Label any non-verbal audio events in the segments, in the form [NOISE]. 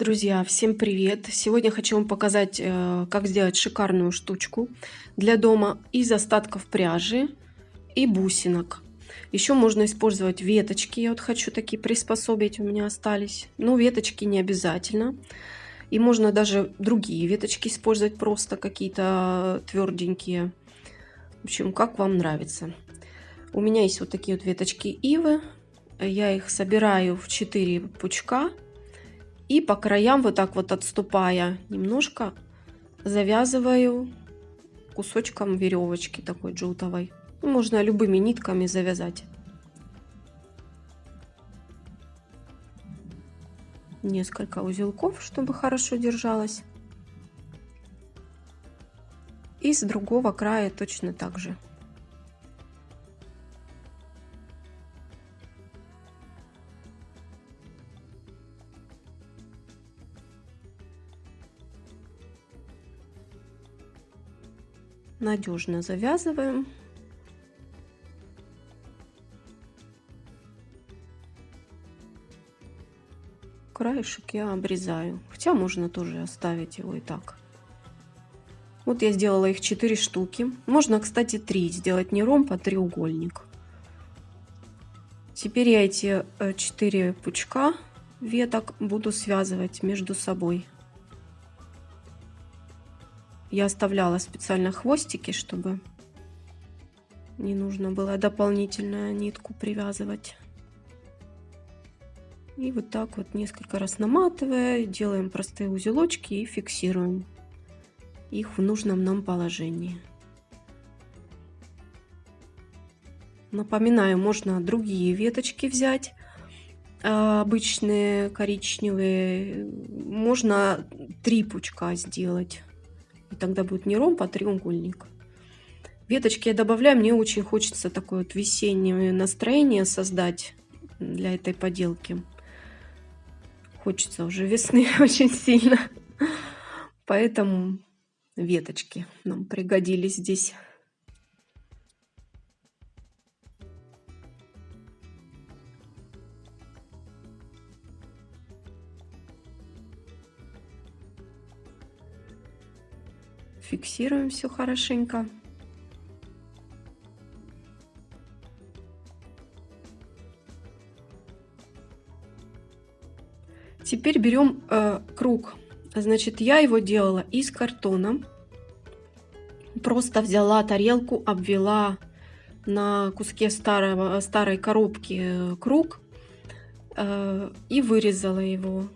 Друзья, всем привет! Сегодня хочу вам показать, э, как сделать шикарную штучку для дома из остатков пряжи и бусинок. Еще можно использовать веточки. Я вот хочу такие приспособить, у меня остались. Но веточки не обязательно. И можно даже другие веточки использовать, просто какие-то тверденькие. В общем, как вам нравится. У меня есть вот такие вот веточки ивы. Я их собираю в 4 пучка и по краям вот так вот отступая немножко завязываю кусочком веревочки такой джутовой. Можно любыми нитками завязать. Несколько узелков, чтобы хорошо держалось. И с другого края точно так же. Надежно завязываем. Краешек я обрезаю, хотя можно тоже оставить его и так. Вот я сделала их 4 штуки. Можно, кстати, 3 сделать не ромб, а треугольник. Теперь я эти 4 э, пучка веток буду связывать между собой. Я оставляла специально хвостики, чтобы не нужно было дополнительную нитку привязывать. И вот так вот несколько раз наматывая, делаем простые узелочки и фиксируем их в нужном нам положении. Напоминаю, можно другие веточки взять, а, обычные коричневые. Можно три пучка сделать. И тогда будет не ромб, а треугольник. Веточки я добавляю. Мне очень хочется такое вот весеннее настроение создать для этой поделки. Хочется уже весны [LAUGHS] очень сильно. Поэтому веточки нам пригодились здесь. Фиксируем все хорошенько. Теперь берем э, круг. Значит, я его делала из картона. Просто взяла тарелку, обвела на куске старого, старой коробки э, круг э, и вырезала его.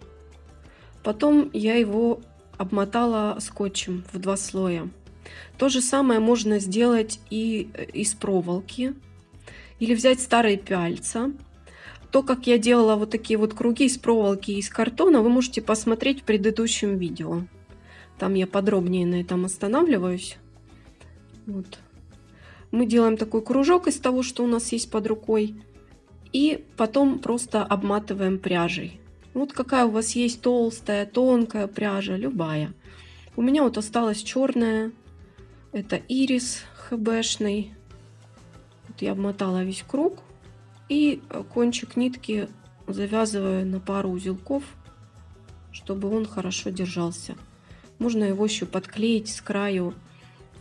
Потом я его обмотала скотчем в два слоя. То же самое можно сделать и э, из проволоки. Или взять старые пяльца. То, как я делала вот такие вот круги из проволоки и из картона, вы можете посмотреть в предыдущем видео. Там я подробнее на этом останавливаюсь. Вот. Мы делаем такой кружок из того, что у нас есть под рукой. И потом просто обматываем пряжей. Вот какая у вас есть толстая, тонкая пряжа, любая. У меня вот осталась черная. Это ирис хбшный. Вот я обмотала весь круг. И кончик нитки завязываю на пару узелков, чтобы он хорошо держался. Можно его еще подклеить с краю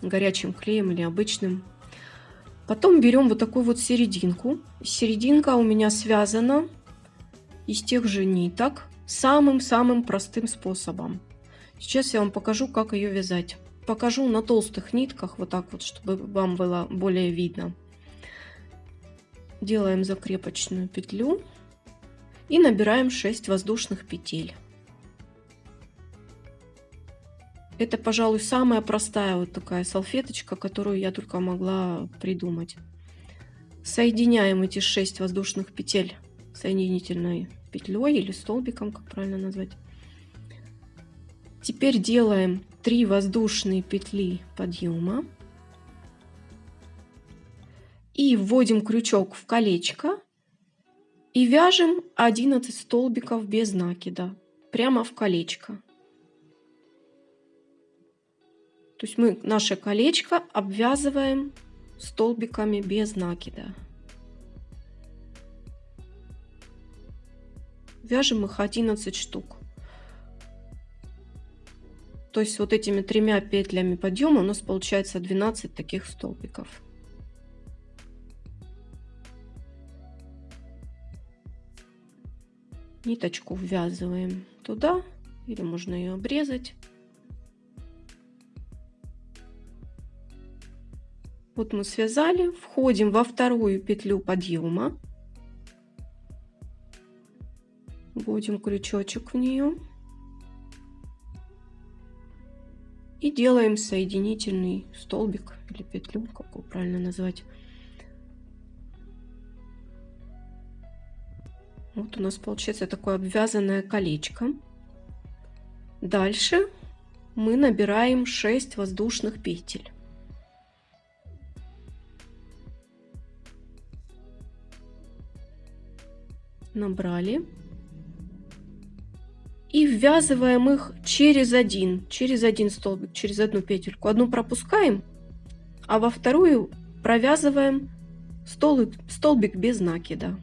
горячим клеем или обычным. Потом берем вот такую вот серединку. Серединка у меня связана из тех же ниток самым-самым простым способом. Сейчас я вам покажу, как ее вязать. Покажу на толстых нитках, вот так вот, чтобы вам было более видно. Делаем закрепочную петлю и набираем 6 воздушных петель. Это, пожалуй, самая простая вот такая салфеточка, которую я только могла придумать. Соединяем эти 6 воздушных петель соединительной петлей или столбиком, как правильно назвать. Теперь делаем 3 воздушные петли подъема и вводим крючок в колечко и вяжем 11 столбиков без накида прямо в колечко. То есть мы наше колечко обвязываем столбиками без накида. Вяжем их 11 штук. То есть вот этими тремя петлями подъема у нас получается 12 таких столбиков. Ниточку ввязываем туда, или можно ее обрезать. Вот мы связали, входим во вторую петлю подъема, вводим крючочек в нее и делаем соединительный столбик или петлю, как его правильно назвать. Вот у нас получается такое обвязанное колечко. Дальше мы набираем 6 воздушных петель. набрали и ввязываем их через один, через один столбик, через одну петельку. Одну пропускаем, а во вторую провязываем столбик, столбик без накида.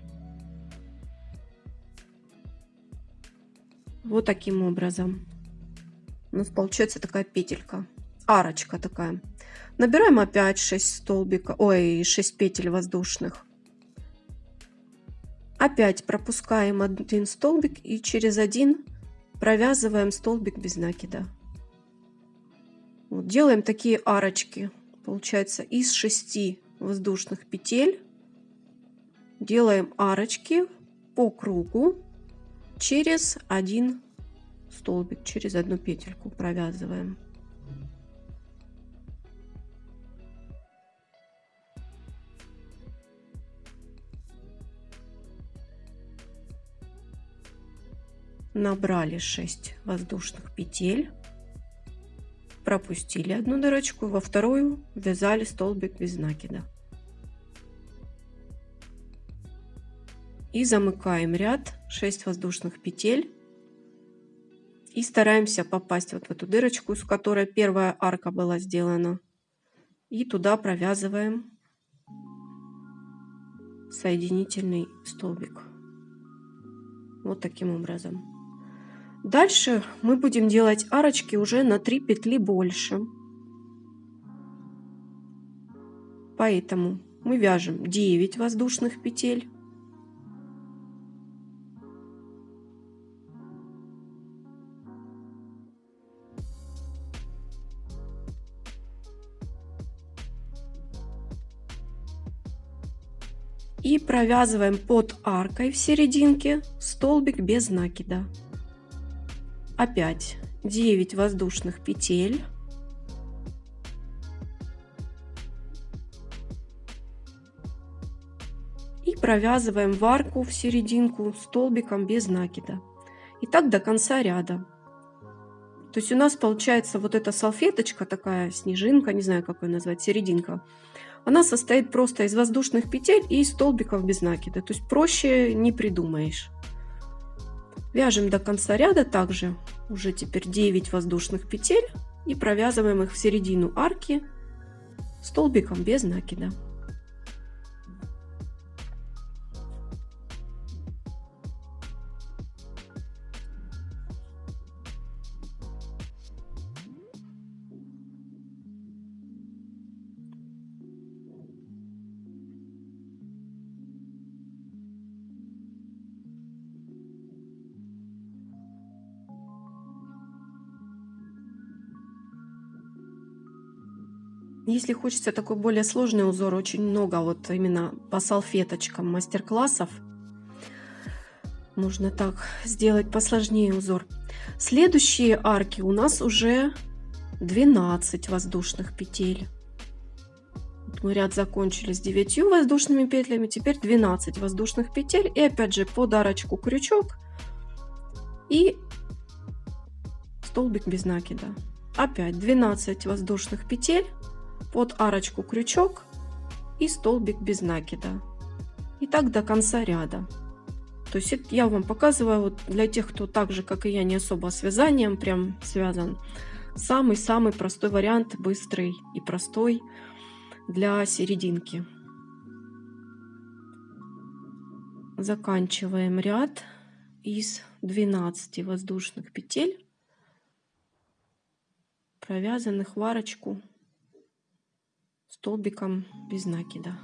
Вот таким образом. У нас получается такая петелька, арочка такая. Набираем опять 6 столбика, ой, 6 петель воздушных. Опять пропускаем один столбик и через один провязываем столбик без накида. Вот, делаем такие арочки. Получается из 6 воздушных петель делаем арочки по кругу через один столбик, через одну петельку провязываем. Набрали 6 воздушных петель, пропустили одну дырочку, во вторую вязали столбик без накида. И замыкаем ряд 6 воздушных петель. И стараемся попасть вот в эту дырочку, с которой первая арка была сделана. И туда провязываем соединительный столбик. Вот таким образом. Дальше мы будем делать арочки уже на 3 петли больше. Поэтому мы вяжем 9 воздушных петель. И провязываем под аркой в серединке столбик без накида опять 9 воздушных петель. И провязываем в арку в серединку столбиком без накида. И так до конца ряда. То есть у нас получается вот эта салфеточка такая снежинка не знаю как ее назвать серединка. Она состоит просто из воздушных петель и столбиков без накида. То есть проще не придумаешь. Вяжем до конца ряда также уже теперь 9 воздушных петель и провязываем их в середину арки столбиком без накида. Если хочется такой более сложный узор, очень много вот именно по салфеточкам мастер-классов. Можно так сделать посложнее узор. Следующие арки у нас уже 12 воздушных петель. мы ряд закончили с 9 воздушными петлями, теперь 12 воздушных петель. И опять же под арочку крючок и столбик без накида. Опять 12 воздушных петель под арочку крючок и столбик без накида. И так до конца ряда. То есть я вам показываю вот для тех, кто так же, как и я, не особо с вязанием прям связан. Самый-самый простой вариант, быстрый и простой для серединки. Заканчиваем ряд из 12 воздушных петель провязанных в столбиком без накида.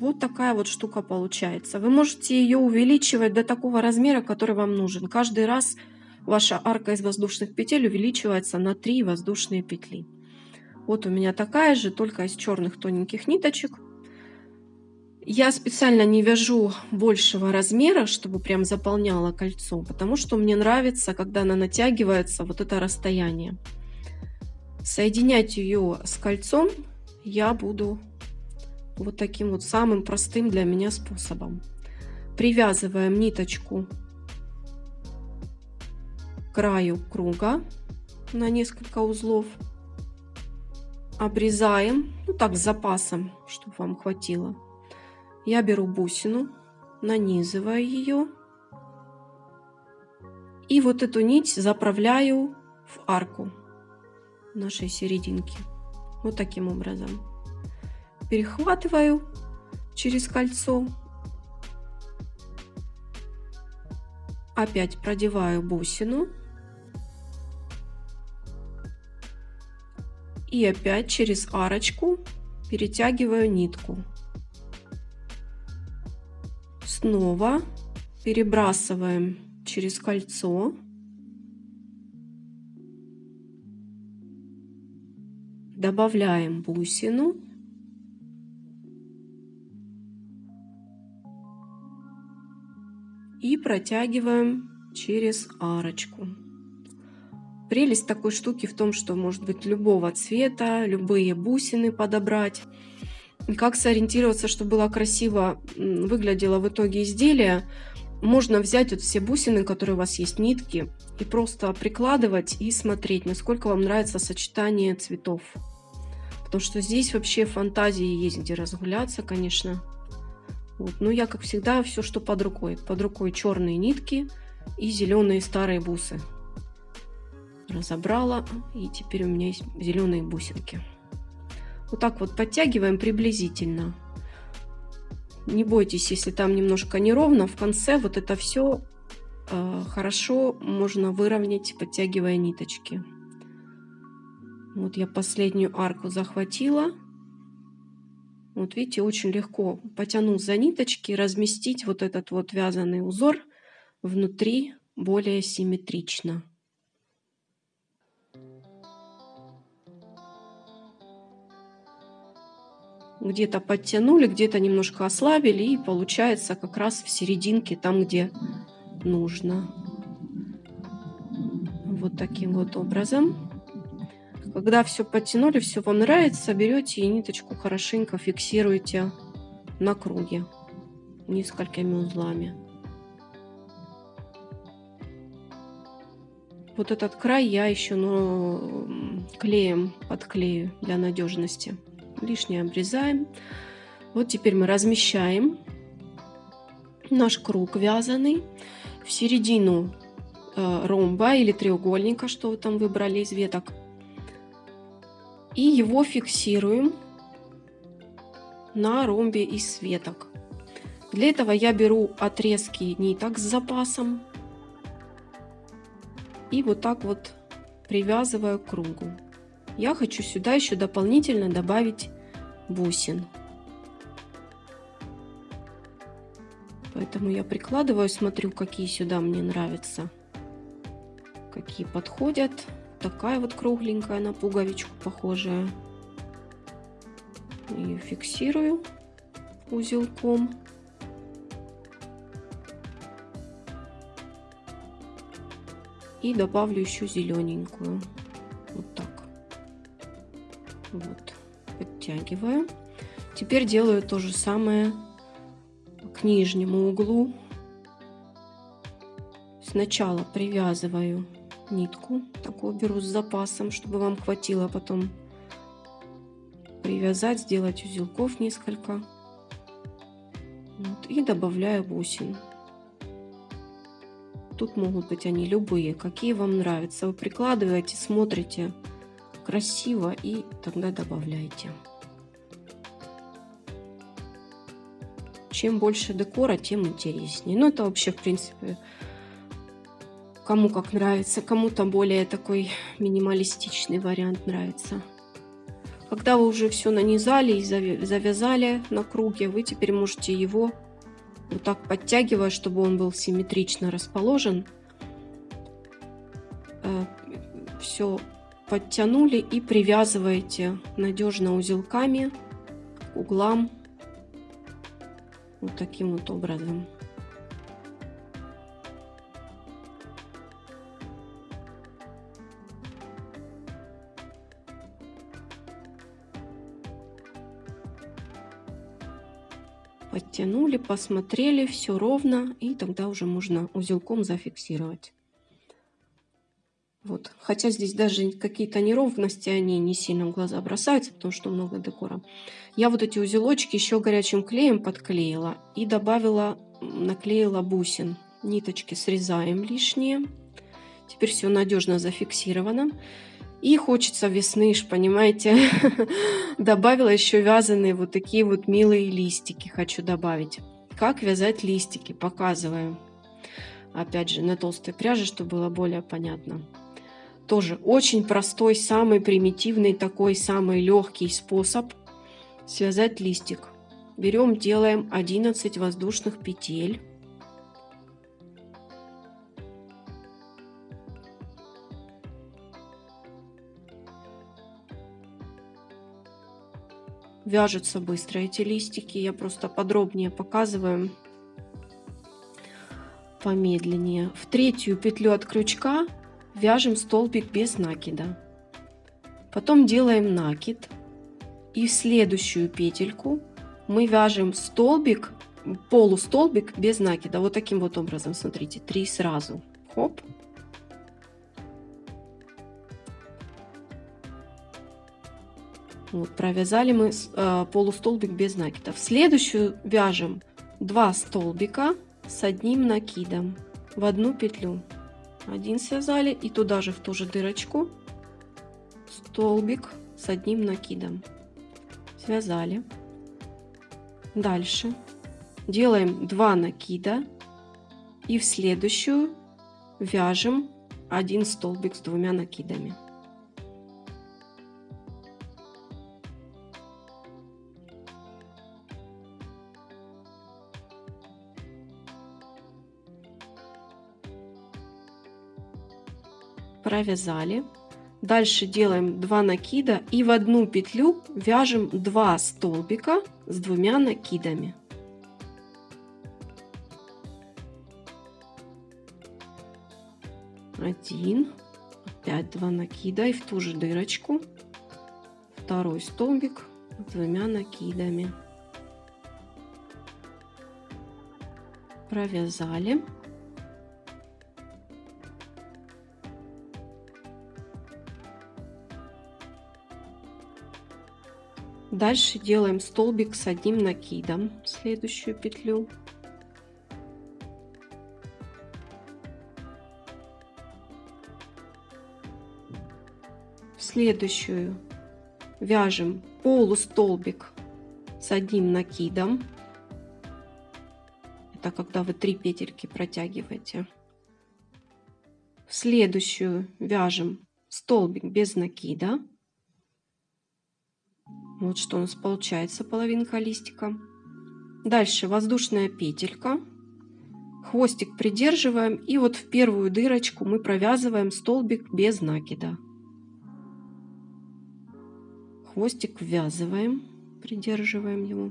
Вот такая вот штука получается. Вы можете ее увеличивать до такого размера, который вам нужен. Каждый раз ваша арка из воздушных петель увеличивается на 3 воздушные петли. Вот у меня такая же, только из черных тоненьких ниточек. Я специально не вяжу большего размера, чтобы прям заполняло кольцо, потому что мне нравится, когда она натягивается, вот это расстояние. Соединять ее с кольцом я буду вот таким вот самым простым для меня способом. Привязываем ниточку к краю круга на несколько узлов. Обрезаем, ну так с запасом, чтобы вам хватило. Я беру бусину, нанизываю ее. И вот эту нить заправляю в арку нашей серединки. Вот таким образом перехватываю через кольцо. Опять продеваю бусину. И опять через арочку перетягиваю нитку. Снова перебрасываем через кольцо. Добавляем бусину. и протягиваем через арочку. Прелесть такой штуки в том, что может быть любого цвета, любые бусины подобрать. Как сориентироваться, чтобы было красиво выглядело в итоге изделие, можно взять вот все бусины, которые у вас есть, нитки, и просто прикладывать и смотреть, насколько вам нравится сочетание цветов. Потому что здесь вообще фантазии есть где разгуляться, конечно. Вот. Но я, как всегда, все, что под рукой. Под рукой черные нитки и зеленые старые бусы. Разобрала, и теперь у меня есть зеленые бусинки. Вот так вот подтягиваем приблизительно. Не бойтесь, если там немножко неровно, в конце вот это все э, хорошо можно выровнять, подтягивая ниточки. Вот я последнюю арку захватила. Вот видите, очень легко потянул за ниточки, разместить вот этот вот вязаный узор внутри более симметрично. Где-то подтянули, где-то немножко ослабили и получается как раз в серединке, там где нужно. Вот таким вот образом. Когда все подтянули, все вам нравится, берете и ниточку хорошенько фиксируете на круге несколькими узлами. Вот этот край я еще ну, клеем подклею для надежности. Лишнее обрезаем. Вот теперь мы размещаем наш круг вязаный в середину э, ромба или треугольника, что вы там выбрали из веток и его фиксируем на ромбе из светок. Для этого я беру отрезки ниток с запасом и вот так вот привязываю к кругу. Я хочу сюда еще дополнительно добавить бусин. Поэтому я прикладываю, смотрю, какие сюда мне нравятся, какие подходят такая вот кругленькая на пуговичку похожая. Ее фиксирую узелком. И добавлю еще зелененькую. Вот так. Вот. Подтягиваю. Теперь делаю то же самое к нижнему углу. Сначала привязываю нитку. Такую беру с запасом, чтобы вам хватило потом привязать, сделать узелков несколько. Вот, и добавляю бусин. Тут могут быть они любые, какие вам нравятся. Вы прикладываете, смотрите красиво и тогда добавляйте. Чем больше декора, тем интереснее. Ну, это вообще, в принципе, Кому как нравится, кому-то более такой минималистичный вариант нравится. Когда вы уже все нанизали и завязали на круге, вы теперь можете его вот так подтягивая, чтобы он был симметрично расположен. Э, все подтянули и привязываете надежно узелками к углам вот таким вот образом. подтянули, посмотрели, все ровно, и тогда уже можно узелком зафиксировать. Хотя здесь даже какие-то неровности, они не сильно в глаза бросаются, потому что много декора. Я вот эти узелочки еще горячим клеем подклеила и добавила, наклеила бусин. Ниточки срезаем лишние. Теперь все надежно зафиксировано. И хочется весны, понимаете. [LAUGHS] Добавила еще вязаные вот такие вот милые листики хочу добавить. Как вязать листики, показываю. Опять же, на толстой пряже, чтобы было более понятно. Тоже очень простой, самый примитивный, такой самый легкий способ связать листик. Берем, делаем 11 воздушных петель. Вяжутся быстро эти листики. Я просто подробнее показываю. Помедленнее. В третью петлю от крючка вяжем столбик без накида. Потом делаем накид. И в следующую петельку мы вяжем столбик, полустолбик без накида. Вот таким вот образом, смотрите, три сразу. Хоп. Вот, провязали мы э, полустолбик без накида. В следующую вяжем 2 столбика с одним накидом в одну петлю. Один связали и туда же в ту же дырочку столбик с одним накидом. Связали. Дальше делаем 2 накида и в следующую вяжем один столбик с двумя накидами. Провязали. Дальше делаем 2 накида и в одну петлю вяжем 2 столбика с двумя накидами. Один, опять 2 накида и в ту же дырочку второй столбик с двумя накидами. Провязали. Дальше делаем столбик с одним накидом в следующую петлю. В следующую вяжем полустолбик с одним накидом. Это когда вы три петельки протягиваете. В следующую вяжем столбик без накида. Вот что у нас получается, половинка листика. Дальше воздушная петелька. Хвостик придерживаем. И вот в первую дырочку мы провязываем столбик без накида. Хвостик ввязываем, придерживаем его.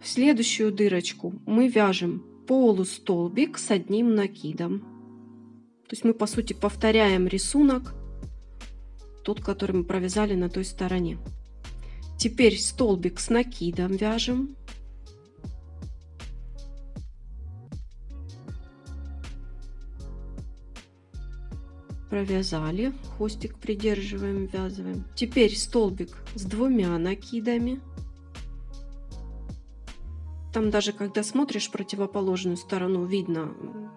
В следующую дырочку мы вяжем полустолбик с одним накидом. То есть мы по сути повторяем рисунок, тот, который мы провязали на той стороне. Теперь столбик с накидом вяжем. Провязали, хвостик придерживаем, ввязываем. Теперь столбик с двумя накидами. Там даже когда смотришь противоположную сторону, видно,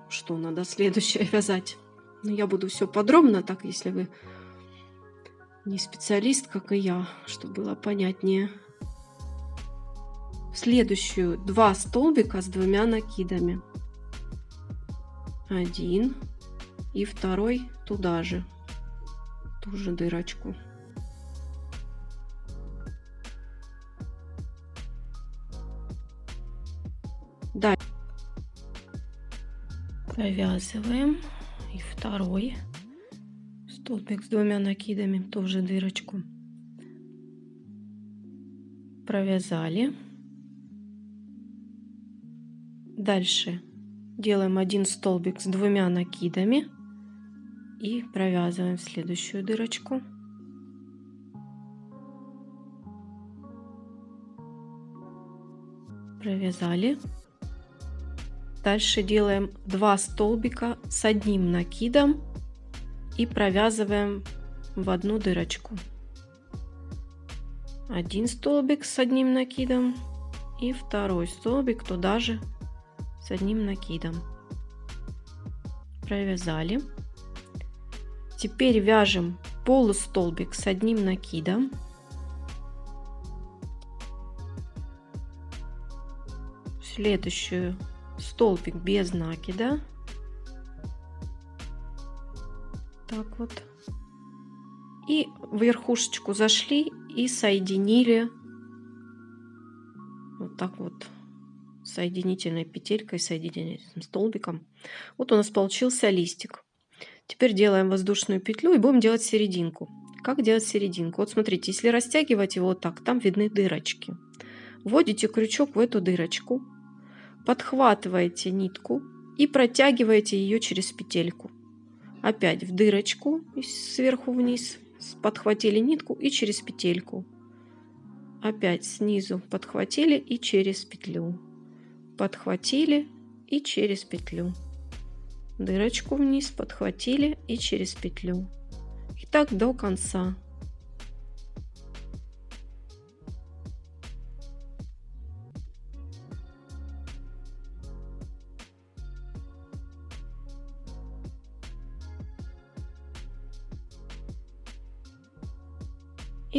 что надо следующее [LAUGHS] вязать. Но я буду все подробно, так если вы не специалист, как и я, чтобы было понятнее. В следующую два столбика с двумя накидами. Один, и второй туда же, ту же дырочку. Далее провязываем и второй столбик с двумя накидами тоже дырочку. Провязали. Дальше делаем один столбик с двумя накидами и провязываем следующую дырочку. Провязали. Дальше делаем 2 столбика с одним накидом и провязываем в одну дырочку. Один столбик с одним накидом и второй столбик туда же с одним накидом. Провязали. Теперь вяжем полустолбик с одним накидом. Следующую столбик без накида. Так вот. И в верхушечку зашли и соединили вот так вот соединительной петелькой, соединительным столбиком. Вот у нас получился листик. Теперь делаем воздушную петлю и будем делать серединку. Как делать серединку? Вот смотрите, если растягивать его вот так, там видны дырочки. Вводите крючок в эту дырочку, подхватываете нитку и протягиваете ее через петельку. Опять в дырочку сверху вниз подхватили нитку и через петельку. Опять снизу подхватили и через петлю. Подхватили и через петлю. Дырочку вниз подхватили и через петлю. И так до конца.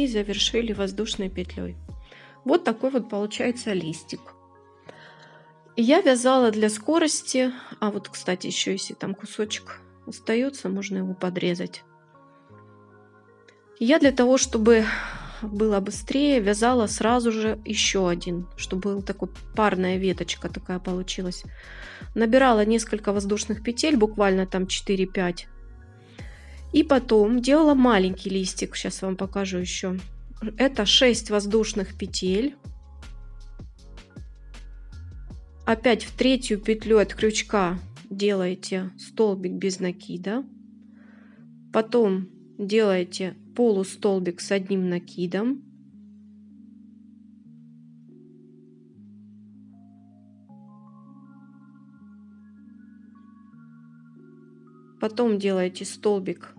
Завершили воздушной петлей. Вот такой вот получается листик. Я вязала для скорости, а вот, кстати, еще если там кусочек остается, можно его подрезать. Я для того, чтобы было быстрее, вязала сразу же еще один, чтобы был такой парная веточка такая получилась. Набирала несколько воздушных петель, буквально там 4-5 и потом делала маленький листик. Сейчас вам покажу еще. Это 6 воздушных петель. Опять в третью петлю от крючка делаете столбик без накида. Потом делаете полустолбик с одним накидом. Потом делаете столбик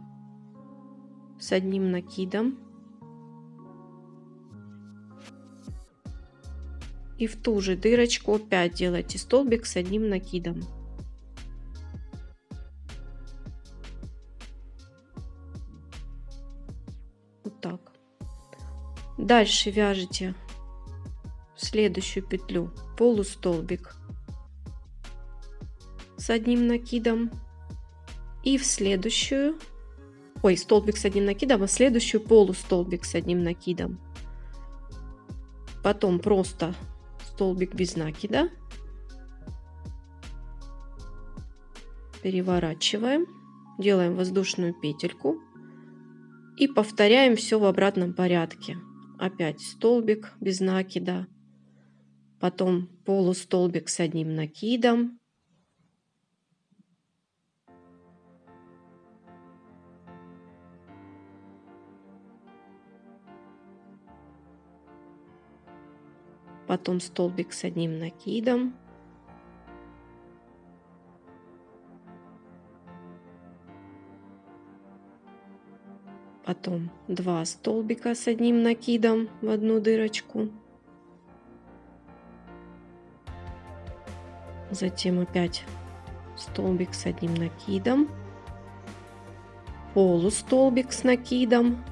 с одним накидом. И в ту же дырочку опять делайте столбик с одним накидом. Вот так. Дальше вяжете следующую петлю полустолбик с одним накидом и в следующую ой, столбик с одним накидом, а следующую полустолбик с одним накидом. Потом просто столбик без накида. Переворачиваем, делаем воздушную петельку и повторяем все в обратном порядке. Опять столбик без накида, потом полустолбик с одним накидом, потом столбик с одним накидом, потом два столбика с одним накидом в одну дырочку, затем опять столбик с одним накидом, полустолбик с накидом,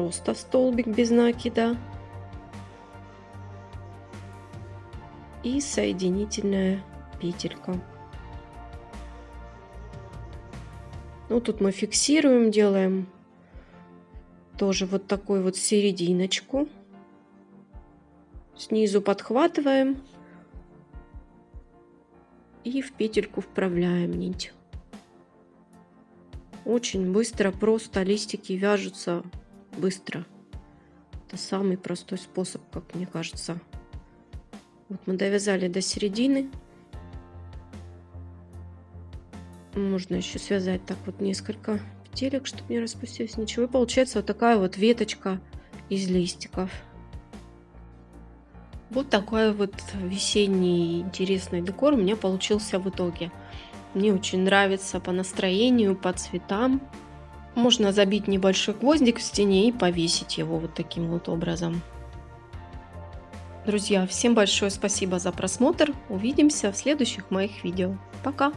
просто столбик без накида. и соединительная петелька. Ну, тут мы фиксируем, делаем тоже вот такую вот серединочку. Снизу подхватываем и в петельку вправляем нить. Очень быстро, просто листики вяжутся быстро. Это самый простой способ, как мне кажется. Вот мы довязали до середины. Можно еще связать так вот несколько петелек, чтобы не распустилось ничего. И получается вот такая вот веточка из листиков. Вот такой вот весенний интересный декор у меня получился в итоге. Мне очень нравится по настроению, по цветам. Можно забить небольшой гвоздик в стене и повесить его вот таким вот образом. Друзья, всем большое спасибо за просмотр. Увидимся в следующих моих видео. Пока!